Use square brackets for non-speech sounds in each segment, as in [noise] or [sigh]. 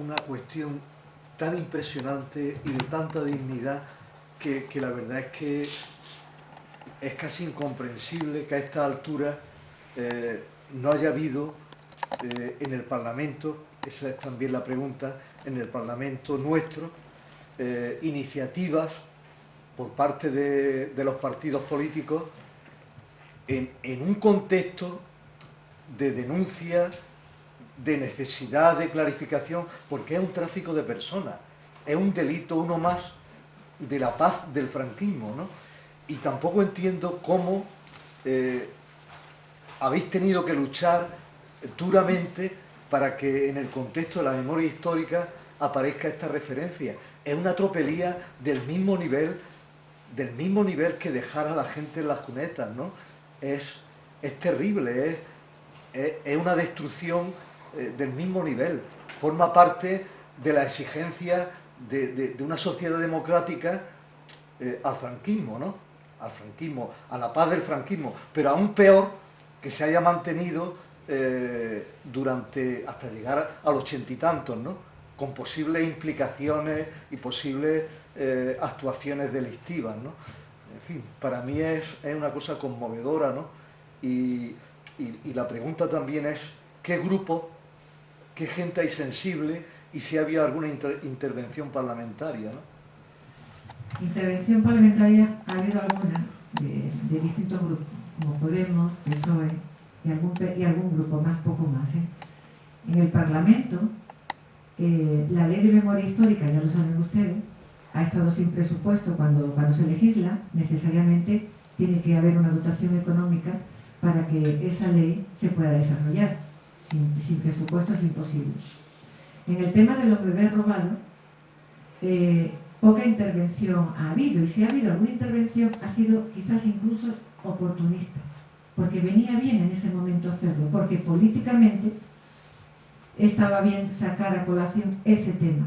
una, cuestión tan impresionante y de tanta dignidad que, la verdad es que es casi incomprensible que a esta altura eh, no haya habido eh, en el Parlamento, esa es también la pregunta, en el Parlamento nuestro, eh, iniciativas por parte de, los partidos políticos en un contexto de denuncia, de necesidad de clarificación, porque es un tráfico de personas, es un delito uno más de la paz del franquismo, ¿no? Y tampoco entiendo cómo eh, habéis tenido que luchar duramente para que en el contexto de la memoria histórica aparezca esta referencia. Es una tropelía del mismo nivel, del mismo nivel que dejar a la gente en las cunetas, ¿no? Es, es terrible, es, es, es una destrucción eh, del mismo nivel, forma parte de la exigencia de, una sociedad democrática eh, al franquismo, ¿no? Al franquismo, a la paz del franquismo, pero aún peor que se haya mantenido eh, durante, hasta llegar a los ochenta y tantos, ¿no? Con posibles implicaciones y posibles actuaciones delictivas, ¿no? En fin, para mí es, es una cosa conmovedora, ¿no? Y, y la pregunta también es, ¿qué grupo qué gente hay sensible y si había alguna inter intervención parlamentaria. Intervención parlamentaria ha habido alguna de, de, distintos grupos, como Podemos, PSOE y algún, y algún grupo más, poco más. ¿eh? En el Parlamento, eh, la ley de memoria histórica, ya lo saben ustedes, ha estado sin presupuesto cuando, cuando se legisla, necesariamente tiene que haber una dotación económica para que esa ley se pueda desarrollar sin, sin presupuesto es imposible. En el tema de los bebés robados, eh, poca intervención ha habido, y si ha habido alguna intervención ha sido quizás incluso oportunista, porque venía bien en ese momento hacerlo, porque políticamente estaba bien sacar a colación ese tema.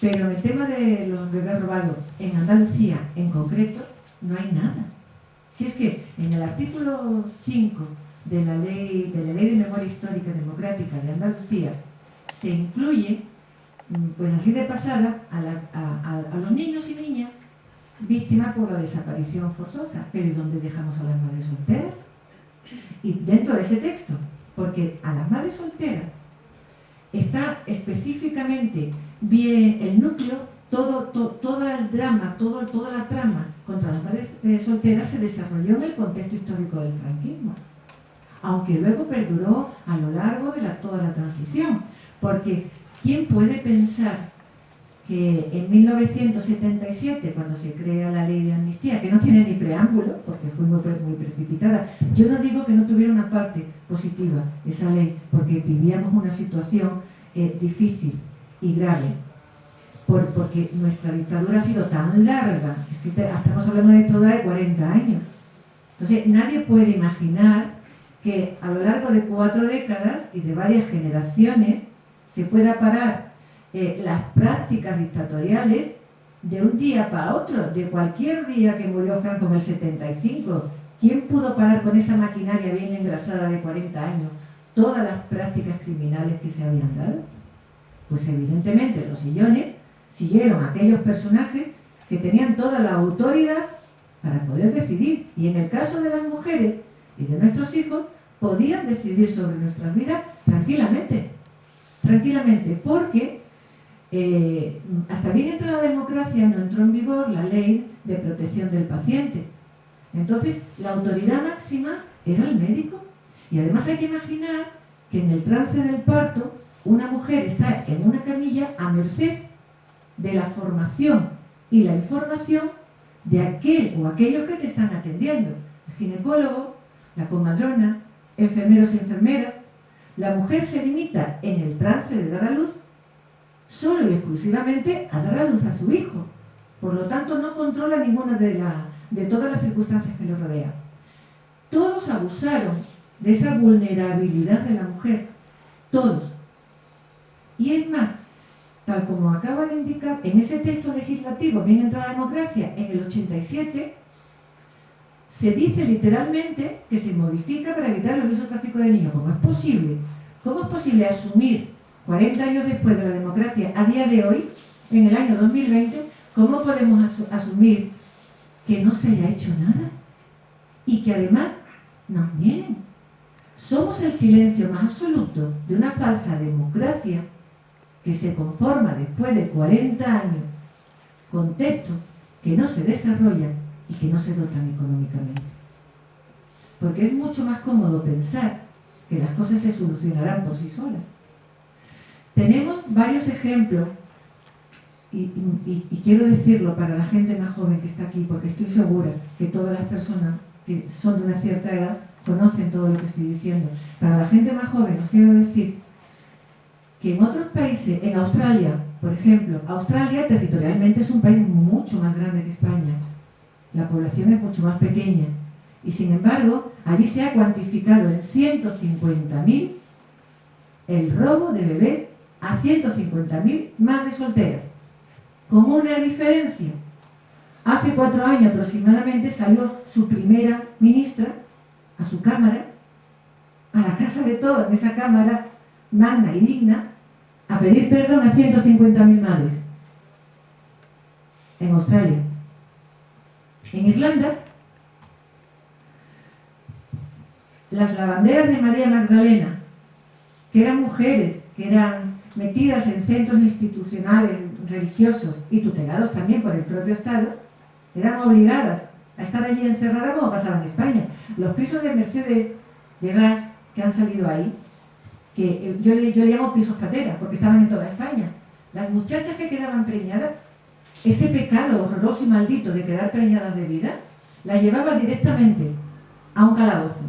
Pero en el tema de los bebés robados en Andalucía en concreto, no hay nada. Si es que en el artículo 5 de la ley de, la ley de memoria histórica democrática de Andalucía se incluye, mm, pues así de pasada, a, los niños y niñas víctimas por la desaparición forzosa. Pero ¿y dónde dejamos a las madres solteras? Y dentro de ese texto, porque a las madres solteras está específicamente bien el núcleo, todo, to, el drama, todo, toda la trama contra las madres eh, solteras se desarrolló en el contexto histórico del franquismo aunque luego perduró a lo largo de la, toda la transición. Porque, ¿quién puede pensar que en 1977, cuando se crea la ley de amnistía, que no tiene ni preámbulo, porque fue muy, muy precipitada, yo no digo que no tuviera una parte positiva esa ley, porque vivíamos una situación eh, difícil y grave, por, porque nuestra dictadura ha sido tan larga, estamos hablando de toda de 40 años. Entonces, nadie puede imaginar que a lo largo de cuatro décadas y de varias generaciones se pueda parar eh, las prácticas dictatoriales de un día para otro, de cualquier día que murió Franco en el 75. ¿Quién pudo parar con esa maquinaria bien engrasada de 40 años todas las prácticas criminales que se habían dado? Pues evidentemente los sillones siguieron aquellos personajes que tenían toda la autoridad para poder decidir. Y en el caso de las mujeres y de nuestros hijos, podían decidir sobre nuestras vidas tranquilamente, tranquilamente, porque eh, hasta bien entra la democracia no entró en vigor la ley de protección del paciente. Entonces, la autoridad máxima era el médico. Y además hay que imaginar que en el trance del parto, una mujer está en una camilla a merced de la formación y la información de aquel o aquellos que te están atendiendo. El ginecólogo, la comadrona, enfermeros y enfermeras, la mujer se limita en el trance de dar a luz solo y exclusivamente a dar a luz a su hijo. Por lo tanto, no controla ninguna de, la, de todas las circunstancias que le rodean. Todos abusaron de esa vulnerabilidad de la mujer. Todos. Y es más, tal como acaba de indicar, en ese texto legislativo, bien entrada la democracia, en el 87, se dice literalmente que se modifica para evitar el uso tráfico de niños. ¿Cómo es posible? ¿Cómo es posible asumir 40 años después de la democracia, a día de hoy, en el año 2020, ¿cómo podemos asumir que no se haya hecho nada? Y que además nos nieguen. Somos el silencio más absoluto de una falsa democracia que se conforma después de 40 años con textos que no se desarrollan y que no se dotan económicamente. Porque es mucho más cómodo pensar que las cosas se solucionarán por sí solas. Tenemos varios ejemplos y, quiero decirlo para la gente más joven que está aquí, porque estoy segura que todas las personas que son de una cierta edad conocen todo lo que estoy diciendo. Para la gente más joven os quiero decir que en otros países, en Australia, por ejemplo, Australia territorialmente es un país mucho más grande que España. La población es mucho más pequeña. Y sin embargo, allí se ha cuantificado en 150.000 el robo de bebés a 150.000 madres solteras. Con una diferencia. Hace cuatro años aproximadamente salió su primera ministra a su cámara, a la casa de todos, en esa cámara magna y digna, a pedir perdón a 150.000 madres. En Australia. En Irlanda, las lavanderas de María Magdalena, que eran mujeres, que eran metidas en centros institucionales religiosos y tutelados también por el propio Estado, eran obligadas a estar allí encerradas como pasaba en España. Los pisos de Mercedes de gas que han salido ahí, que eh, yo le, llamo pisos patera, porque estaban en toda España. Las muchachas que quedaban preñadas, ese pecado horroroso y maldito de quedar preñadas de vida, la llevaba directamente a un calabozo,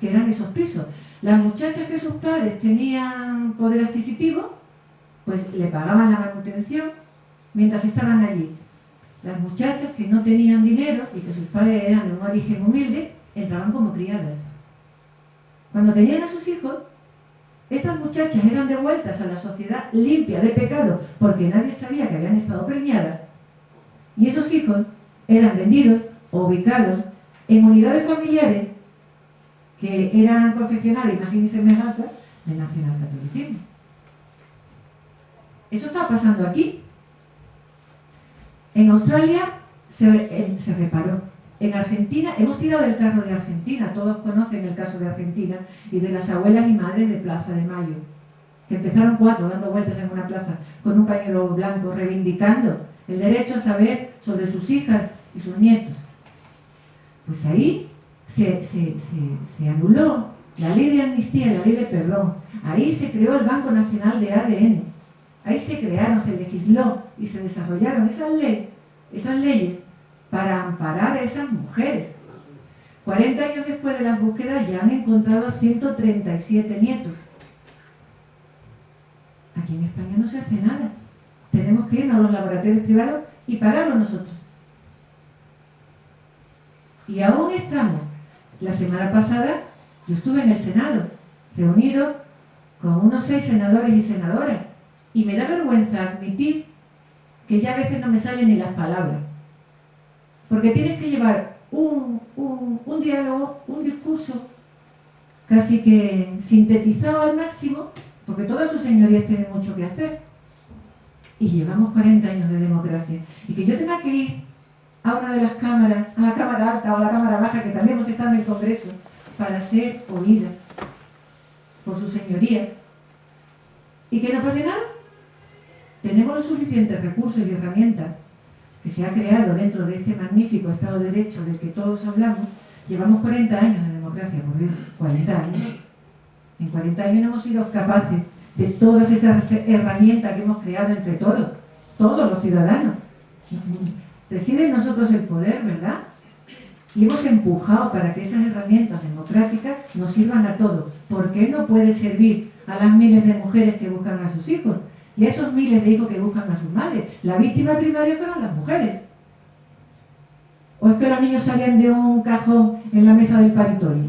que eran esos pisos. Las muchachas que sus padres tenían poder adquisitivo, pues le pagaban la manutención mientras estaban allí. Las muchachas que no tenían dinero y que sus padres eran de un origen humilde, entraban como criadas. Cuando tenían a sus hijos, estas muchachas eran devueltas a la sociedad limpia de pecado porque nadie sabía que habían estado preñadas y esos hijos eran vendidos o ubicados en unidades familiares que eran confeccionadas, imagínense semejanza, del nacionalcatolicismo. Eso está pasando aquí. En Australia se, se, reparó. En Argentina, hemos tirado el carro de Argentina, todos conocen el caso de Argentina y de las abuelas y madres de Plaza de Mayo, que empezaron cuatro dando vueltas en una plaza con un pañuelo blanco, reivindicando el derecho a saber sobre sus hijas y sus nietos. Pues ahí se, anuló la ley de amnistía y la ley de perdón. Ahí se creó el Banco Nacional de ADN. Ahí se crearon, se legisló y se desarrollaron esas, leyes, esas leyes para amparar a esas mujeres. 40 años después de las búsquedas ya han encontrado 137 nietos. Aquí en España no se hace nada. Tenemos que irnos a los laboratorios privados y pagarlo nosotros. Y aún estamos la semana pasada yo estuve en el Senado, reunido con unos seis senadores y senadoras, y me da vergüenza admitir que ya a veces no me salen ni las palabras. Porque tienes que llevar un, un diálogo, un discurso casi que sintetizado al máximo, porque todas sus señorías tienen mucho que hacer. Y llevamos 40 años de democracia. Y que yo tenga que ir a una de las cámaras, a la cámara alta o a la cámara baja, que también hemos estado en el Congreso, para ser oída por sus señorías. ¿Y que no pase nada? Tenemos los suficientes recursos y herramientas que se ha creado dentro de este magnífico Estado de Derecho del que todos hablamos. Llevamos 40 años de democracia, por Dios, 40 años. En 40 años no hemos sido capaces de todas esas herramientas que hemos creado entre todos, todos los ciudadanos reside en nosotros el poder, ¿verdad? Y hemos empujado para que esas herramientas democráticas nos sirvan a todos. ¿Por qué no puede servir a las miles de mujeres que buscan a sus hijos? Y a esos miles de hijos que buscan a sus madres. La víctima primaria fueron las mujeres. ¿O es que los niños salían de un cajón en la mesa del paritorio?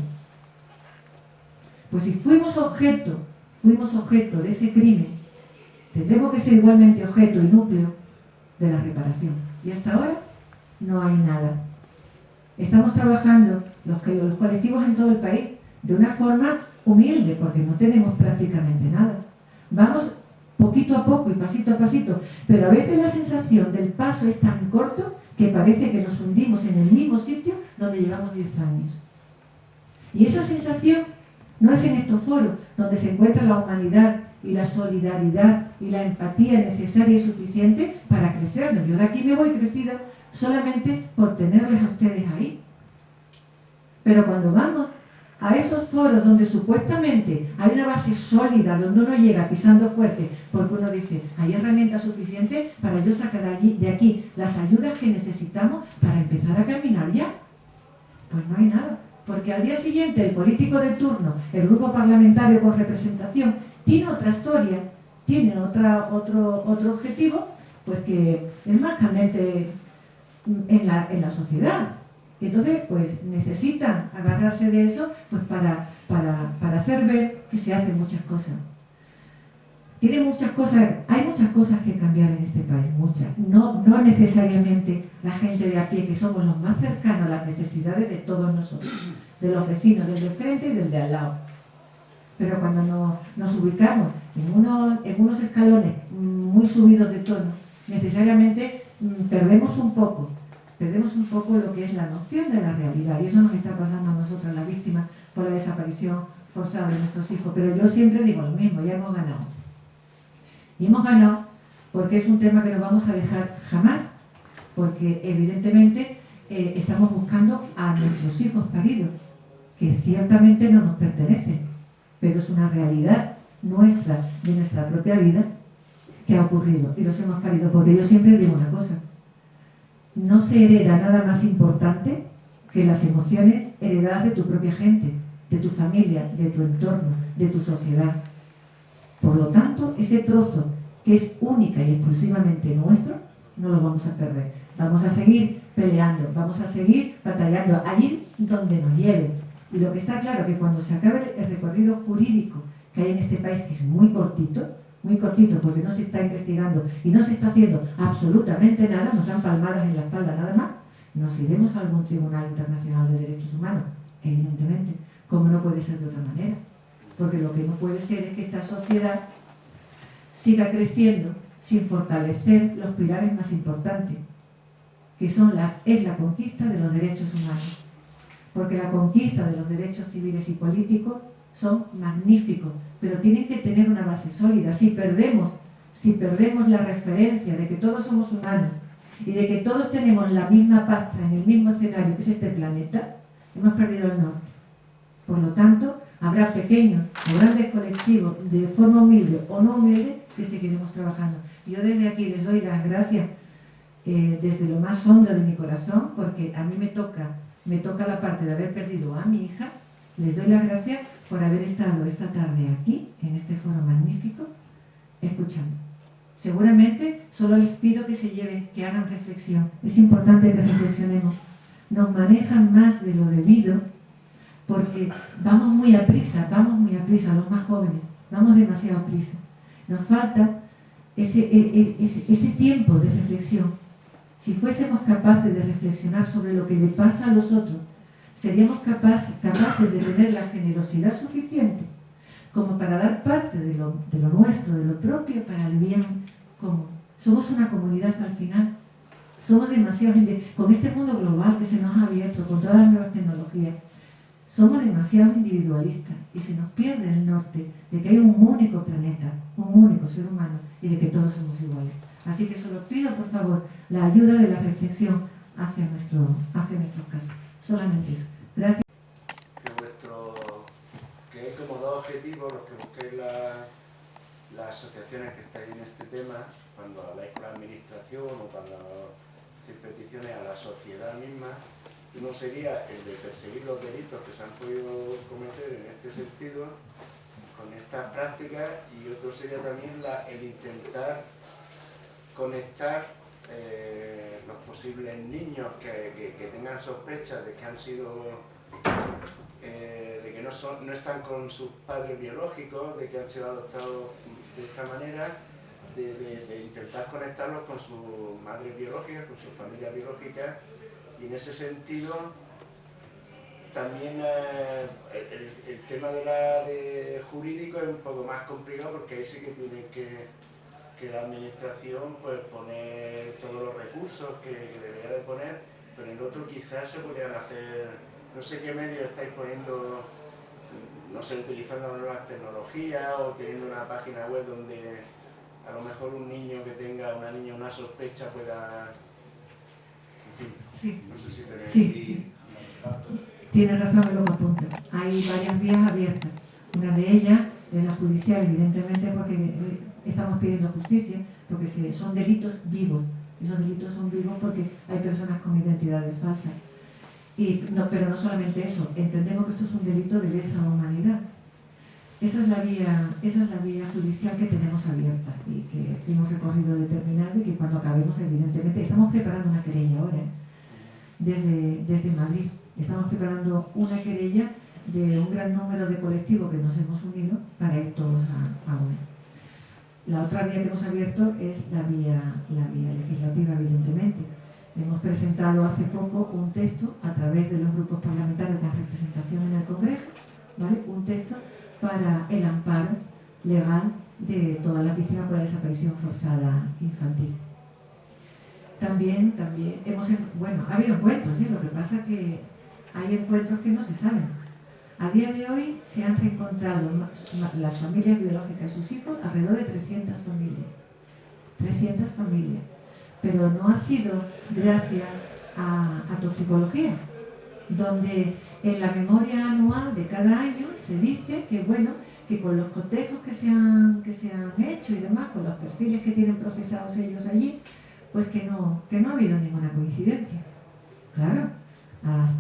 Pues si fuimos objeto, fuimos objeto de ese crimen, tendremos que ser igualmente objeto y núcleo de la reparación. Y hasta ahora no hay nada. Estamos trabajando los, los colectivos en todo el país de una forma humilde, porque no tenemos prácticamente nada. Vamos poquito a poco y pasito a pasito, pero a veces la sensación del paso es tan corto que parece que nos hundimos en el mismo sitio donde llevamos 10 años. Y esa sensación no es en estos foros donde se encuentra la humanidad y la solidaridad y la empatía necesaria y suficiente para crecernos. Yo de aquí me voy crecida solamente por tenerles a ustedes ahí. Pero cuando vamos a esos foros donde supuestamente hay una base sólida, donde uno llega pisando fuerte, porque uno dice, hay herramientas suficientes para yo sacar de, allí, aquí las ayudas que necesitamos para empezar a caminar ya. Pues no hay nada, porque al día siguiente el político de turno, el grupo parlamentario con representación, tiene otra historia, tiene otro, otro objetivo, pues que es más candente en la, en la sociedad. Y entonces, pues necesitan agarrarse de eso pues para, para, hacer ver que se hacen muchas cosas. Tiene muchas cosas, hay muchas cosas que cambiar en este país, muchas. No, no necesariamente la gente de a pie, que somos los más cercanos a las necesidades de todos nosotros, de los vecinos, del de frente y del de al lado. Pero cuando nos, nos ubicamos en unos, en unos escalones muy subidos de tono, necesariamente mm, perdemos un poco perdemos un poco lo que es la noción de la realidad y eso nos está pasando a nosotras las víctimas por la desaparición forzada de nuestros hijos. Pero yo siempre digo lo mismo, ya hemos ganado. Y hemos ganado porque es un tema que no vamos a dejar jamás, porque evidentemente eh, estamos buscando a nuestros hijos paridos, que ciertamente no nos pertenecen, pero es una realidad nuestra, de nuestra propia vida, que ha ocurrido y los hemos parido, porque yo siempre digo una cosa, no se hereda nada más importante que las emociones heredadas de tu propia gente, de tu familia, de tu entorno, de tu sociedad. Por lo tanto, ese trozo que es única y exclusivamente nuestro, no lo vamos a perder. Vamos a seguir peleando, vamos a seguir batallando allí donde nos lleve. Y lo que está claro que cuando se acabe el recorrido jurídico que hay en este país, que es muy cortito, muy cortito porque no se está investigando y no se está haciendo absolutamente nada, nos dan palmadas en la espalda nada más, nos iremos a algún tribunal internacional de derechos humanos, evidentemente, como no puede ser de otra manera. Porque lo que no puede ser es que esta sociedad siga creciendo sin fortalecer los pilares más importantes, que son la, es la conquista de los derechos humanos. Porque la conquista de los derechos civiles y políticos son magníficos, pero tienen que tener una base sólida. Si perdemos, si perdemos la referencia de que todos somos humanos y de que todos tenemos la misma pasta en el mismo escenario que es este planeta, hemos perdido el norte. Por lo tanto, habrá pequeños o grandes colectivos, de forma humilde o no humilde, que seguiremos trabajando. Yo desde aquí les doy las gracias eh, desde lo más hondo de mi corazón, porque a mí me toca, me toca la parte de haber perdido a mi hija, les doy las gracias por haber estado esta tarde aquí, en este foro magnífico, escuchando. Seguramente solo les pido que se lleven, que hagan reflexión. Es importante que reflexionemos. Nos manejan más de lo debido porque vamos muy a prisa, vamos muy a prisa, los más jóvenes, vamos demasiado a prisa. Nos falta ese, e, e, ese, ese tiempo de reflexión. Si fuésemos capaces de reflexionar sobre lo que le pasa a los otros, seríamos capaces, capaces de tener la generosidad suficiente como para dar parte de lo, nuestro, de lo propio, para el bien común. Somos una comunidad al final. Somos demasiado gente, con este mundo global que se nos ha abierto, con todas las nuevas tecnologías, somos demasiado individualistas y se nos pierde el norte de que hay un único planeta, un único ser humano y de que todos somos iguales. Así que solo pido, por favor, la ayuda de la reflexión hacia, nuestro, hacia nuestros casos. Solamente eso. Gracias. Que, vuestro, que como dos objetivos los que busquéis las asociaciones que estáis en este tema, cuando habláis con la administración o cuando hacéis peticiones a la sociedad misma, uno sería el de perseguir los delitos que se han podido cometer en este sentido, con estas prácticas, y otro sería también el intentar conectar eh, posibles niños que, tengan sospechas de que han sido eh, de que no, son, no están con sus padres biológicos, de que han sido adoptados de esta manera, de, intentar conectarlos con su madre biológica, con su familia biológica, y en ese sentido también eh, el, tema de la de jurídico es un poco más complicado porque ahí sí que tiene que, que la administración pues poner todos los recursos que, debería de poner, pero en el otro quizás se podrían hacer, no sé qué medios estáis poniendo, no sé, utilizando nuevas tecnologías o teniendo una página web donde a lo mejor un niño que tenga, una niña, una sospecha pueda... En fin, no sé si tenéis datos. Tiene razón en lo que apunta. Hay varias vías abiertas. Una de ellas es la judicial, evidentemente, porque eh, estamos pidiendo justicia, porque son delitos vivos. Esos delitos son vivos porque hay personas con identidades falsas. Y no, pero no solamente eso, entendemos que esto es un delito de lesa humanidad. Esa es la vía, esa es la vía judicial que tenemos abierta y que hemos recorrido determinado y que cuando acabemos, evidentemente, estamos preparando una querella ahora, ¿eh? desde, desde Madrid. Estamos preparando una querella de un gran número de colectivos que nos hemos unido para ir todos a, una. La otra vía que hemos abierto es la vía, la vía legislativa, evidentemente. Hemos presentado hace poco un texto a través de los grupos parlamentarios con representación en el Congreso, ¿vale? un texto para el amparo legal de todas las víctimas por la desaparición forzada infantil. También, también hemos, bueno, ha habido encuentros, ¿sí? lo que pasa es que hay encuentros que no se saben. A día de hoy se han reencontrado las familias biológicas y sus hijos, alrededor de 300 familias. 300 familias. Pero no ha sido gracias a, toxicología, donde en la memoria anual de cada año se dice que, bueno, que con los cotejos que se, han, que se han hecho y demás, con los perfiles que tienen procesados ellos allí, pues que no, que no ha habido ninguna coincidencia. Claro,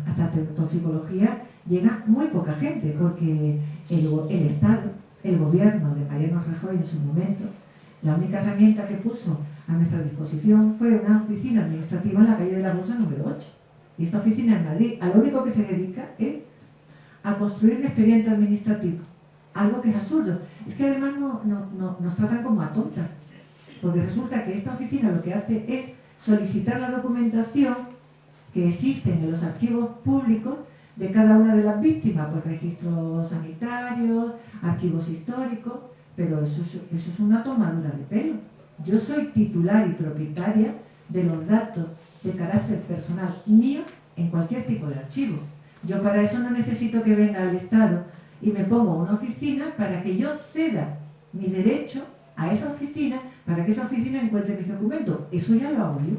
hasta toxicología llega muy poca gente, porque el, Estado, el gobierno de Mariano Rajoy en su momento, la única herramienta que puso a nuestra disposición fue una oficina administrativa en la calle de la Bolsa número 8. Y esta oficina en Madrid, a lo único que se dedica es a construir un expediente administrativo. Algo que es absurdo. Es que además no, nos tratan como a tontas. Porque resulta que esta oficina lo que hace es solicitar la documentación que existen en los archivos públicos de cada una de las víctimas, pues registros sanitarios, archivos históricos, pero eso, eso es una tomadura de pelo. Yo soy titular y propietaria de los datos de carácter personal mío en cualquier tipo de archivo. Yo para eso no necesito que venga el Estado y me pongo una oficina para que yo ceda mi derecho a esa oficina para que esa oficina encuentre mis documentos. Eso ya lo hago yo.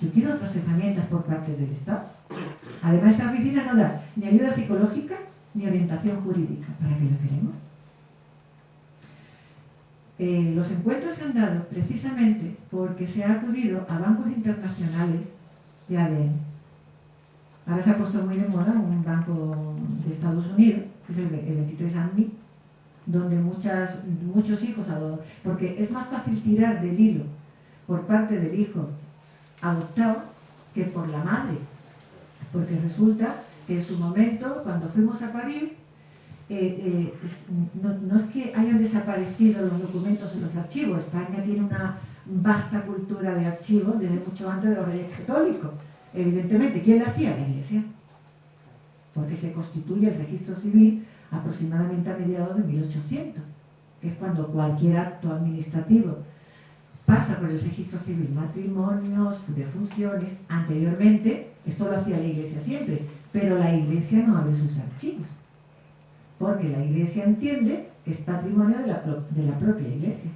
Yo quiero otras herramientas por parte del Estado. Además, esa oficina no da ni ayuda psicológica ni orientación jurídica. ¿Para qué lo queremos? Eh, los encuentros se han dado precisamente porque se ha acudido a bancos internacionales de ADN. Ahora se ha puesto muy de moda un banco de Estados Unidos, que es el, 23 andmi donde muchos hijos, porque es más fácil tirar del hilo por parte del hijo adoptado que por la madre, porque resulta que en su momento, cuando fuimos a parir, eh, eh, no, es que hayan desaparecido los documentos en los archivos, España tiene una vasta cultura de archivos desde mucho antes de los reyes católicos, evidentemente. ¿Quién la hacía? La Iglesia. Porque se constituye el registro civil aproximadamente a mediados de 1800, que es cuando cualquier acto administrativo pasa por el registro civil, matrimonios, de funciones. Anteriormente, esto lo hacía la Iglesia siempre, pero la Iglesia no abre sus archivos, porque la Iglesia entiende que es patrimonio de la, propia Iglesia.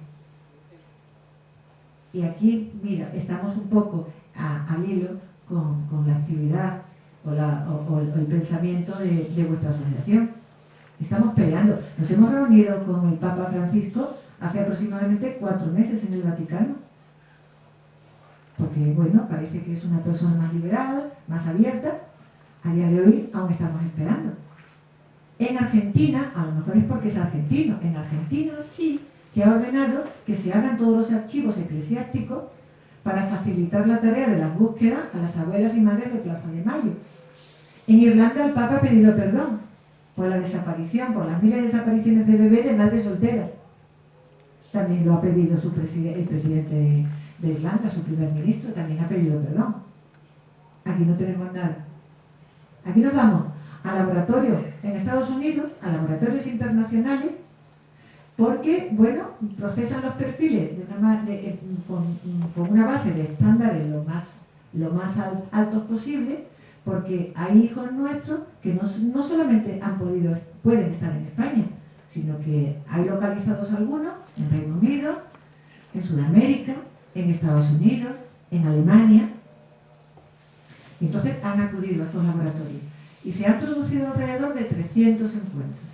Y aquí, mira, estamos un poco al hilo con, la actividad o, el pensamiento de, de vuestra asociación. Estamos peleando. Nos hemos reunido con el Papa Francisco hace aproximadamente cuatro meses en el Vaticano. Porque, bueno, parece que es una persona más liberal, más abierta. A día de hoy aún estamos esperando. En Argentina, a lo mejor es porque es argentino, en Argentina sí que ha ordenado que se abran todos los archivos eclesiásticos para facilitar la tarea de las búsquedas a las abuelas y madres de Plaza de Mayo. En Irlanda el Papa ha pedido perdón por la desaparición, por las miles de desapariciones de bebés de madres solteras también lo ha pedido su el presidente de, Irlanda, su primer ministro, también ha pedido perdón. Aquí no tenemos nada. Aquí nos vamos a laboratorios en Estados Unidos, a laboratorios internacionales, porque, bueno, procesan los perfiles eh, con, una base de estándares lo más, lo más altos posible, porque hay hijos nuestros que no, no solamente han podido, pueden estar en España, sino que hay localizados algunos en Reino Unido, en Sudamérica, en Estados Unidos, en Alemania. Y entonces han acudido a estos laboratorios. Y se han producido alrededor de 300 encuentros.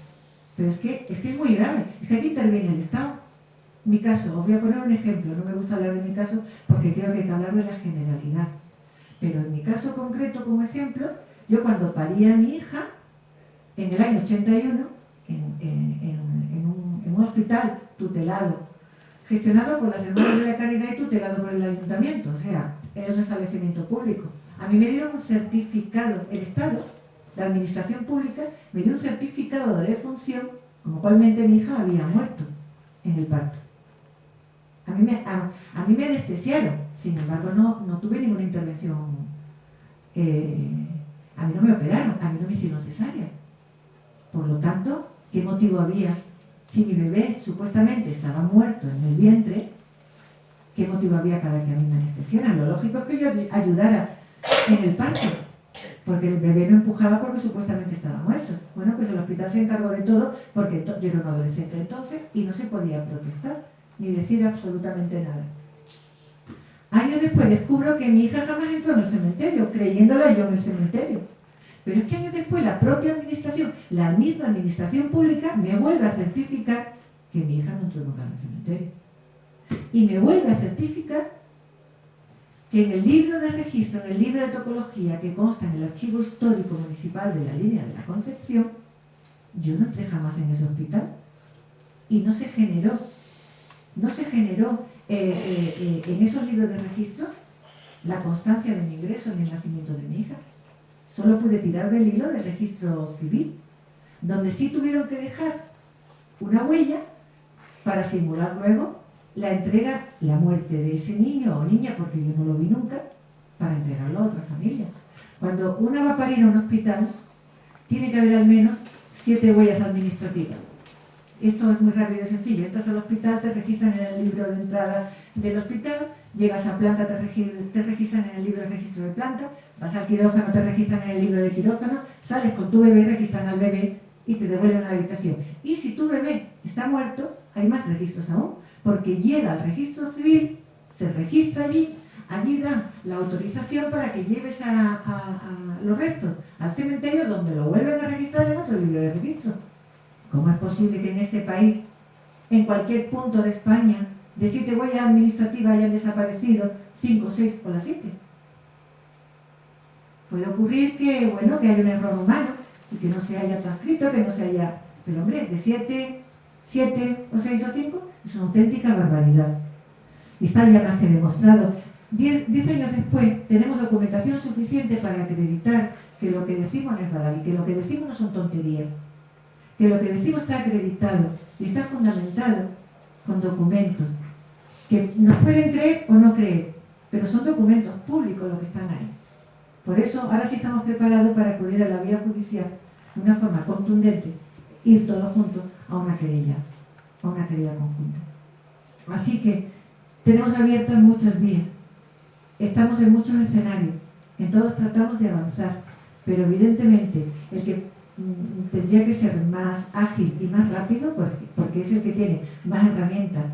Pero es que, es que es muy grave, es que aquí interviene el Estado. Mi caso, os voy a poner un ejemplo, no me gusta hablar de mi caso porque creo que hay que hablar de la generalidad. Pero en mi caso concreto, como ejemplo, yo cuando parí a mi hija, en el año 81, en, un, hospital tutelado, gestionado por las hermanas de la caridad y tutelado por el ayuntamiento, o sea, era un establecimiento público. A mí me dieron un certificado, el Estado, la administración pública, me dio un certificado de defunción, como cualmente mi hija había muerto en el parto. A mí me, a, mí me anestesiaron, sin embargo no, no tuve ninguna intervención, eh, a mí no me operaron, a mí no me hicieron cesárea. Por lo tanto, ¿Qué motivo había? Si mi bebé supuestamente estaba muerto en el vientre, ¿qué motivo había para que a mí me anestesiaran? Lo lógico es que yo ayudara en el parto, porque el bebé no empujaba porque supuestamente estaba muerto. Bueno, pues el hospital se encargó de todo porque yo era un adolescente entonces y no se podía protestar ni decir absolutamente nada. Años después descubro que mi hija jamás entró en el cementerio, creyéndola yo en el cementerio. Pero es que años después la propia administración, la misma administración pública, me vuelve a certificar que mi hija no entró nunca en el cementerio. Y me vuelve a certificar que en el libro de registro, en el libro de topología que consta en el archivo histórico municipal de la línea de la Concepción, yo no entré jamás en ese hospital. Y no se generó, no se generó eh, eh, eh, en esos libros de registro la constancia de mi ingreso en el nacimiento de mi hija. Solo pude tirar del hilo del registro civil, donde sí tuvieron que dejar una huella para simular luego la entrega, la muerte de ese niño o niña, porque yo no lo vi nunca, para entregarlo a otra familia. Cuando una va a parir a un hospital, tiene que haber al menos siete huellas administrativas. Esto es muy rápido y sencillo. Entras al hospital, te registran en el libro de entrada del hospital, llegas a planta, te, registran en el libro de registro de planta, vas al quirófano, te registran en el libro de quirófano, sales con tu bebé, registran al bebé y te devuelven a la habitación. Y si tu bebé está muerto, hay más registros aún, porque llega al registro civil, se registra allí, allí dan la autorización para que lleves a, los restos al cementerio donde lo vuelven a registrar en otro libro de registro. ¿Cómo es posible que en este país, en cualquier punto de España, de siete huellas administrativas hayan desaparecido cinco, seis o las siete. Puede ocurrir que, bueno, que haya un error humano y que no se haya transcrito, que no se haya... Pero hombre, de siete, siete o seis o cinco es una auténtica barbaridad. Y está ya más que demostrado. Diez, diez años después tenemos documentación suficiente para acreditar que lo que decimos no es verdad y que lo que decimos no son tonterías. Que lo que decimos está acreditado y está fundamentado con documentos que nos pueden creer o no creer, pero son documentos públicos los que están ahí. Por eso ahora sí estamos preparados para acudir a la vía judicial de una forma contundente, ir todos juntos a una querella, a una querella conjunta. Así que tenemos abiertas muchas vías, estamos en muchos escenarios, en todos tratamos de avanzar, pero evidentemente el que mm, tendría que ser más ágil y más rápido, porque es el que tiene más herramientas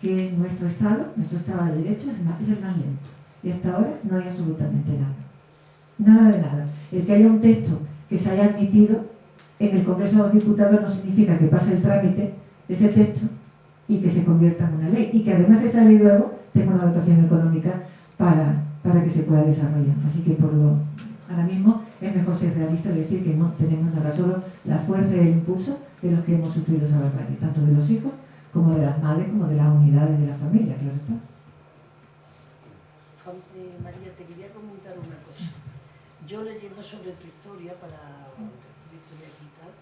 que es nuestro Estado, nuestro Estado de Derecho, es, el más lento. Y hasta ahora no hay absolutamente nada. Nada de nada. El que haya un texto que se haya admitido en el Congreso de los Diputados no significa que pase el trámite de ese texto y que se convierta en una ley. Y que además esa ley luego tenga una dotación económica para, para que se pueda desarrollar. Así que por lo, ahora mismo es mejor ser realista y decir que no tenemos nada, solo la fuerza y el impulso de los que hemos sufrido esa barbarie, tanto de los hijos como de las madres, como de las unidades de la familia, claro está. Eh, María, te quería comentar una cosa. Yo leyendo sobre tu historia, para tu aquí y tal,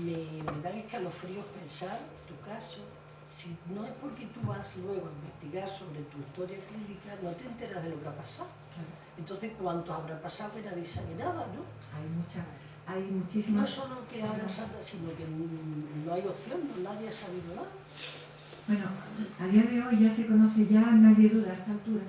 me, me dan escalofríos pensar tu caso, si no es porque tú vas luego a investigar sobre tu historia clínica, no te enteras de lo que ha pasado. Entonces, ¿cuánto habrá pasado que nadie sabe nada, no? Hay mucha, hay No muchísimas... solo que habrá pasado, sino que no hay opción, no nadie ha sabido nada. Bueno, a día de hoy ya se conoce, ya nadie duda a esta altura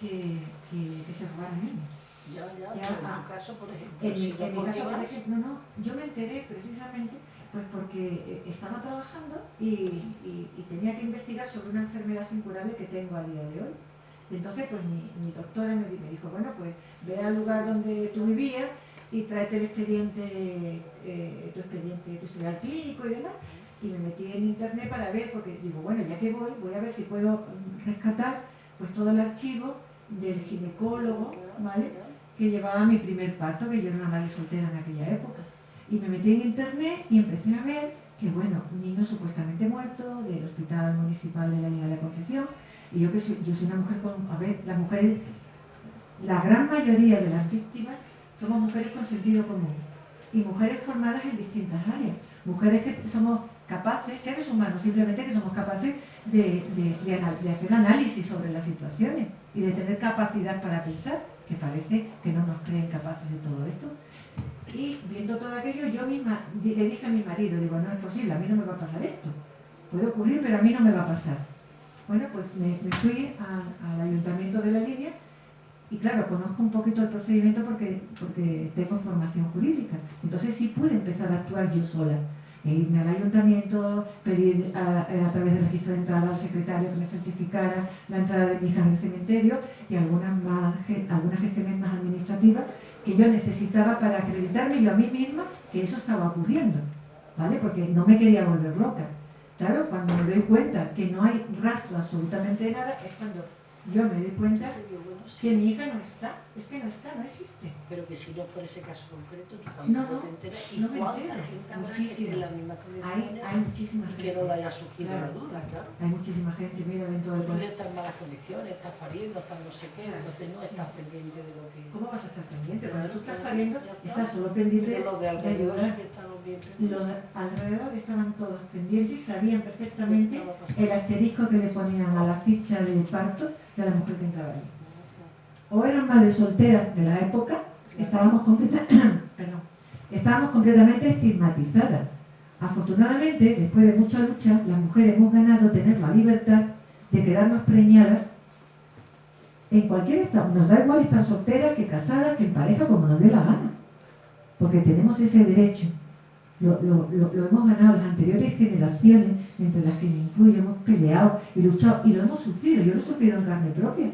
que, que, que se robaron niños. Ya, ya, Ya, pero en tu caso, por ejemplo, En mi, si no en mi porque caso, por ejemplo, no, yo me enteré precisamente pues porque eh, estaba trabajando y, y- y tenía que investigar sobre una enfermedad incurable que tengo a día de hoy. Y entonces, pues mi, mi doctora me dijo, bueno, pues ve al lugar donde tú vivías y tráete el expediente, eh, tu expediente, tu historial clínico y demás. Y me metí en internet para ver, porque digo, bueno, ya que voy, voy a ver si puedo mm, rescatar pues todo el archivo del ginecólogo, ¿vale? Que llevaba mi primer parto, que yo era una madre soltera en aquella época. Y me metí en internet y empecé a ver que, bueno, un niño supuestamente muerto del Hospital Municipal de la Liga de Concepción. Y yo que soy, yo soy una mujer con, a ver, las mujeres, la gran mayoría de las víctimas somos mujeres con sentido común y mujeres formadas en distintas áreas. Mujeres que somos capaces, seres humanos, simplemente que somos capaces de, de- de de hacer análisis sobre las situaciones y de tener capacidad para pensar, que parece que no nos creen capaces de todo esto. Y viendo todo aquello, yo misma le dije a mi marido, digo, no es posible, a mí no me va a pasar esto. Puede ocurrir, pero a mí no me va a pasar. Bueno, pues me, fui al ayuntamiento de la línea y claro, conozco un poquito el procedimiento porque, porque tengo formación jurídica. Entonces sí pude empezar a actuar yo sola. Irme al ayuntamiento, pedir a, a través del registro de entrada al secretario que me certificara la entrada de mi hija el cementerio y algunas, más, algunas gestiones más administrativas que yo necesitaba para acreditarme yo a mí misma que eso estaba ocurriendo, ¿vale? Porque no me quería volver loca. Claro, cuando me doy cuenta que no hay rastro absolutamente de nada, es cuando yo me doy cuenta que mi hija no está, es que no está, no existe. pero que si no por ese caso concreto, tú tampoco no, te enteras. ¿Y no me entero. gente Muchísima. las mismas Hay, hay muchísima y que no le haya surgido Claro. la duda, claro? Hay muchísima gente, mira, dentro del colegio. estás en malas condiciones, estás pariendo, estás no sé qué, entonces no estás pendiente de lo que... ¿Cómo vas a estar pendiente? Cuando tú estás pariendo, estás solo pendiente Pero los de de alrededor sí que bien pendientes. Los de alrededor estaban todos pendientes y sabían perfectamente el asterisco que le ponían a la ficha de parto de la mujer que entraba allí. O eran madres solteras de la época, estábamos, completa- [clears throat] completamente estigmatizadas. Afortunadamente, después de mucha lucha, las mujeres hemos ganado tener la libertad de quedarnos preñadas en cualquier estado. Nos da igual estar solteras que casadas, que en pareja, como nos dé la gana. Porque tenemos ese derecho. Lo- lo hemos ganado las anteriores generaciones, entre las que me incluyo, hemos peleado y luchado y lo hemos sufrido. Yo lo he sufrido en carne propia.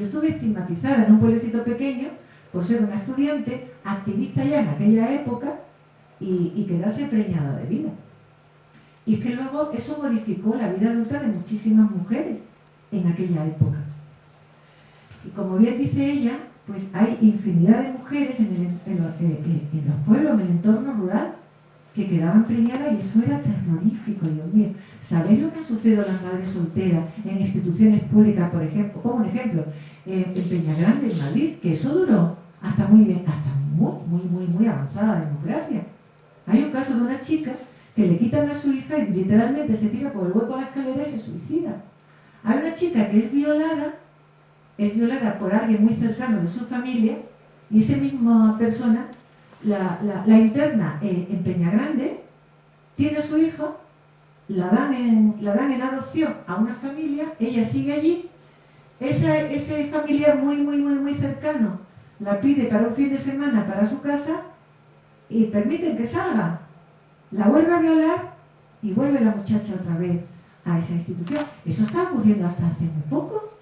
Yo estuve estigmatizada en un pueblecito pequeño por ser una estudiante, activista ya en aquella época y, quedarse preñada de vida. Y es que luego eso modificó la vida adulta de muchísimas mujeres en aquella época. Y como bien dice ella, pues hay infinidad de mujeres en, eh, eh, en los pueblos, en el entorno rural, que quedaban preñadas y eso era terrorífico, Dios mío. ¿Sabéis lo que han sufrido las madres solteras en instituciones públicas, por ejemplo? Como un ejemplo, en, en Peñagrande, en Madrid, que eso duró hasta muy bien, hasta muy, muy, muy, muy avanzada democracia. Hay un caso de una chica que le quitan a su hija y literalmente se tira por el hueco de la escalera y se suicida. Hay una chica que es violada, es violada por alguien muy cercano de su familia y esa misma persona la, interna eh, en Peñagrande, tiene a su hijo, la dan, en, la dan en adopción a una familia, ella sigue allí, esa- ese familiar muy, muy, muy, muy cercano la pide para un fin de semana para su casa y permiten que salga. La vuelve a violar y vuelve la muchacha otra vez a esa institución. Eso está ocurriendo hasta hace muy poco.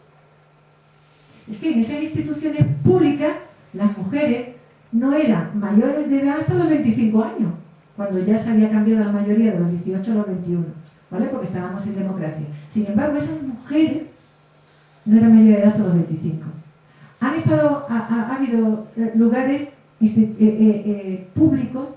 Es que en esas instituciones públicas las mujeres no eran mayores de edad hasta los 25 años, cuando ya se había cambiado la mayoría de los 18 a los 21, ¿vale? Porque estábamos en democracia. Sin embargo, esas mujeres no eran mayores de edad hasta los 25. Han estado, ha, ha- ha habido eh, lugares eh, eh, eh, públicos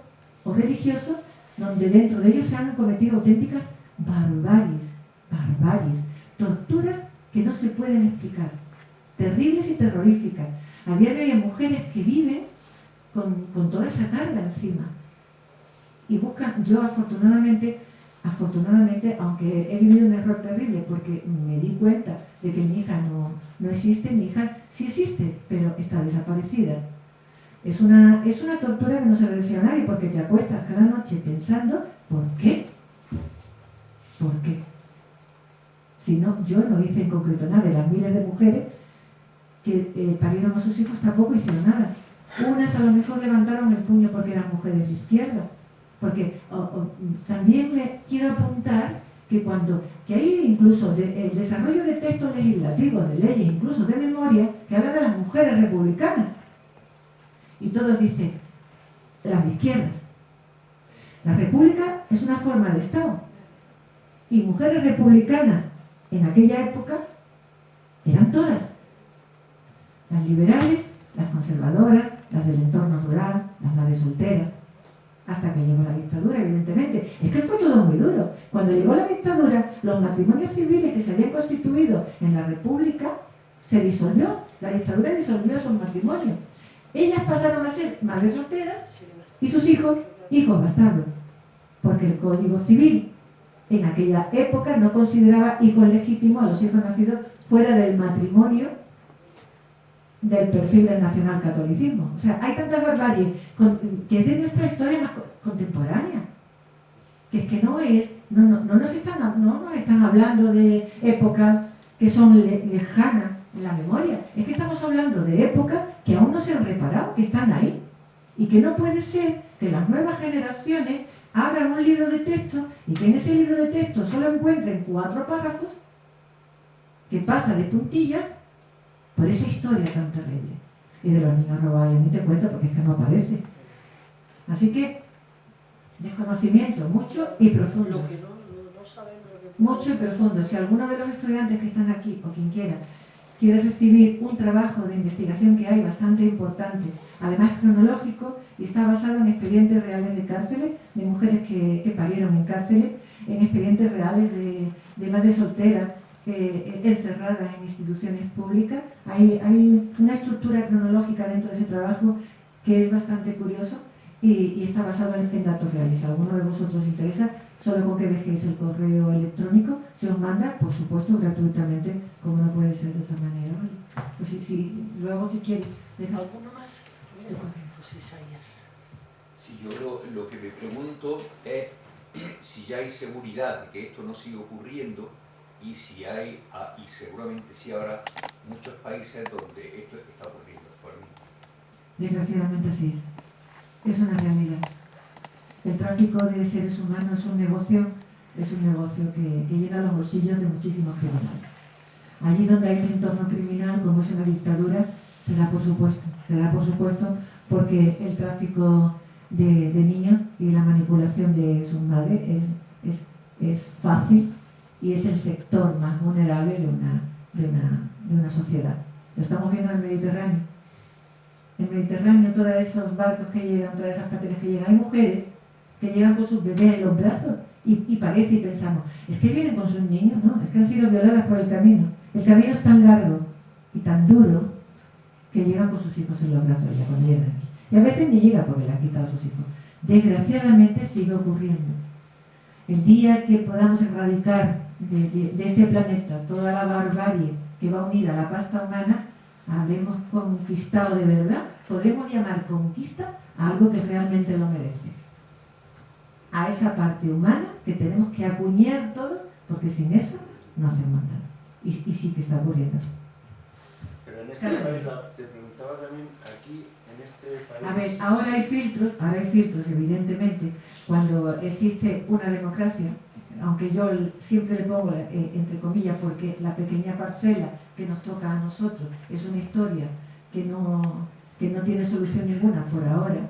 o religiosos donde dentro de ellos se han cometido auténticas barbaries, barbaries, torturas que no se pueden explicar, terribles y terroríficas. A día de hoy hay mujeres que viven con, con toda esa carga encima y buscan, yo afortunadamente afortunadamente, aunque he vivido un error terrible porque me di cuenta de que mi hija no, no existe, mi hija sí existe, pero está desaparecida. Es una, es una tortura que no se le desea a nadie porque te acuestas cada noche pensando ¿por qué? ¿Por qué? Si no, yo no hice en concreto nada. De las miles de mujeres que eh, parieron a sus hijos tampoco hicieron nada. Unas a lo mejor levantaron el puño porque eran mujeres de izquierda. Porque también me quiero apuntar que cuando, que hay incluso el desarrollo de textos legislativos, de leyes, incluso de memoria, que habla de las mujeres republicanas. Y todos dicen, las de izquierdas. La república es una forma de Estado. Y mujeres republicanas en aquella época eran todas. Las liberales, las conservadoras, las del entorno rural, las madres solteras, hasta que llegó la dictadura, evidentemente. Es que fue todo muy duro. Cuando llegó la dictadura, los matrimonios civiles que se habían constituido en la República se disolvió. La dictadura disolvió esos matrimonios. Ellas pasaron a ser madres solteras y sus hijos, hijos bastardos. Porque el Código Civil en aquella época no consideraba hijos legítimos a los hijos nacidos fuera del matrimonio del perfil del nacionalcatolicismo. O sea, hay tanta barbarie que es de nuestra historia más contemporánea. Que es que no es, no, no, nos, están, no nos están hablando de épocas que son lejanas en la memoria. Es que estamos hablando de épocas que aún no se han reparado, que están ahí. Y que no puede ser que las nuevas generaciones abran un libro de texto y que en ese libro de texto solo encuentren cuatro párrafos que pasa de puntillas por esa historia tan terrible. Y de los niños robados, ni te cuento porque es que no aparece. Así que, desconocimiento mucho y profundo. mucho y profundo. Si alguno de los estudiantes que están aquí, o quien quiera, quiere recibir un trabajo de investigación que hay bastante importante, además cronológico, y está basado en expedientes reales de cárceles, de mujeres que, parieron en cárceles, en expedientes reales de, de madres solteras, eh, encerradas en instituciones públicas. Hay, hay, una estructura cronológica dentro de ese trabajo que es bastante curioso y, está basado en, datos reales. Si alguno de vosotros interesa, solo con que dejéis el correo electrónico, se os manda, por supuesto, gratuitamente, como no puede ser de otra manera. Pues si, luego, si quieres, deja... ¿Alguno más? Pues si yo lo, lo que me pregunto es [clears throat] si ya hay seguridad de que esto no siga ocurriendo y si hay, ah, y seguramente sí habrá muchos países donde esto está ocurriendo actualmente. Desgraciadamente así es. Es una realidad. El tráfico de seres humanos es un negocio, es un negocio que, que llena los bolsillos de muchísimos criminales. Allí donde hay un entorno criminal, como es una dictadura, será por supuesto, será por supuesto porque el tráfico de, de niños y la manipulación de sus madres es, es, es fácil y es el sector más vulnerable de una, de una, de una sociedad. Lo estamos viendo en el Mediterráneo. En el Mediterráneo, todos esos barcos que llegan, todas esas pateras que llegan, hay mujeres que llegan con sus bebés en los brazos y, y, parece y pensamos, es que vienen con sus niños, no, es que han sido violadas por el camino. El camino es tan largo y tan duro que llegan con sus hijos en los brazos ya cuando llegan aquí. Y a veces ni llega porque le han quitado a sus hijos. Desgraciadamente sigue ocurriendo. El día que podamos erradicar de, este planeta, toda la barbarie que va unida a la pasta humana, habremos conquistado de verdad, podemos llamar conquista a algo que realmente lo merece. A esa parte humana que tenemos que acuñar todos, porque sin eso no hacemos nada. Y, y sí que está ocurriendo. Pero en este país, te preguntaba también, aquí, en este país... A ver, ahora hay filtros, ahora hay filtros, evidentemente, cuando existe una democracia, aunque yo siempre le pongo eh, entre comillas porque la pequeña parcela que nos toca a nosotros es una historia que no, que no tiene solución ninguna por ahora,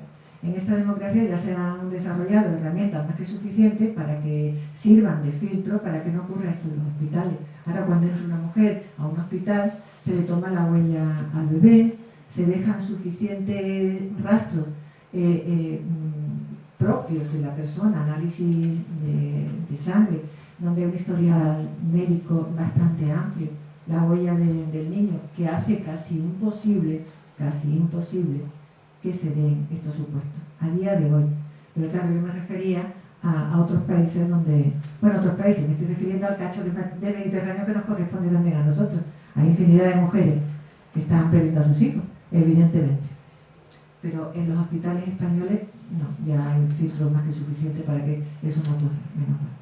en esta democracia ya se han desarrollado herramientas más que suficientes para que sirvan de filtro para que no ocurra esto en los hospitales. Ahora cuando entra una mujer a un hospital se le toma la huella al bebé, se dejan suficientes rastros eh, eh, propios de la persona, análisis de, sangre, donde hay un historial médico bastante amplio, la huella del niño, que hace casi imposible, casi imposible que se den estos supuestos, a día de hoy. Pero claro, yo me refería a, otros países donde, bueno, otros países, me estoy refiriendo al cacho del Mediterráneo que nos corresponde también a nosotros. Hay infinidad de mujeres que estaban perdiendo a sus hijos, evidentemente. Pero en los hospitales españoles no, ya hay más que suficiente para que eso no ocurra, menos mal.